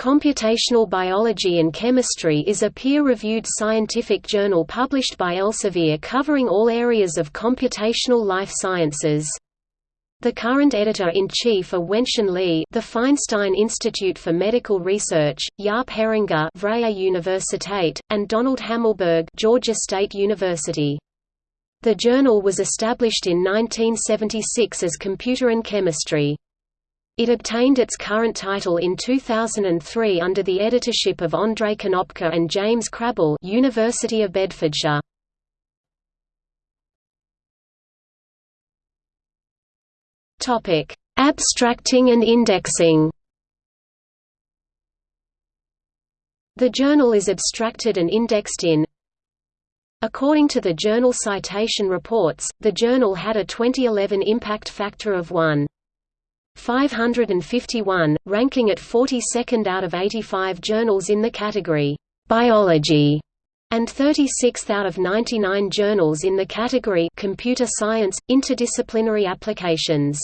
Computational Biology and Chemistry is a peer-reviewed scientific journal published by Elsevier covering all areas of computational life sciences. The current editor-in-chief are Wentian Li, the Feinstein Institute for Medical Research, Jaap Heringa, Vrije Universiteit, and Donald Hamelberg, Georgia State University. The journal was established in 1976 as Computer and Chemistry. It obtained its current title in 2003 under the editorship of Andrei Konopka and James Crabbe University of Bedfordshire. Abstracting and indexing. The journal is abstracted and indexed in According to the Journal Citation Reports, the journal had a 2011 impact factor of 1. 551, ranking at 42nd out of 85 journals in the category Biology and 36th out of 99 journals in the category Computer Science Interdisciplinary Applications.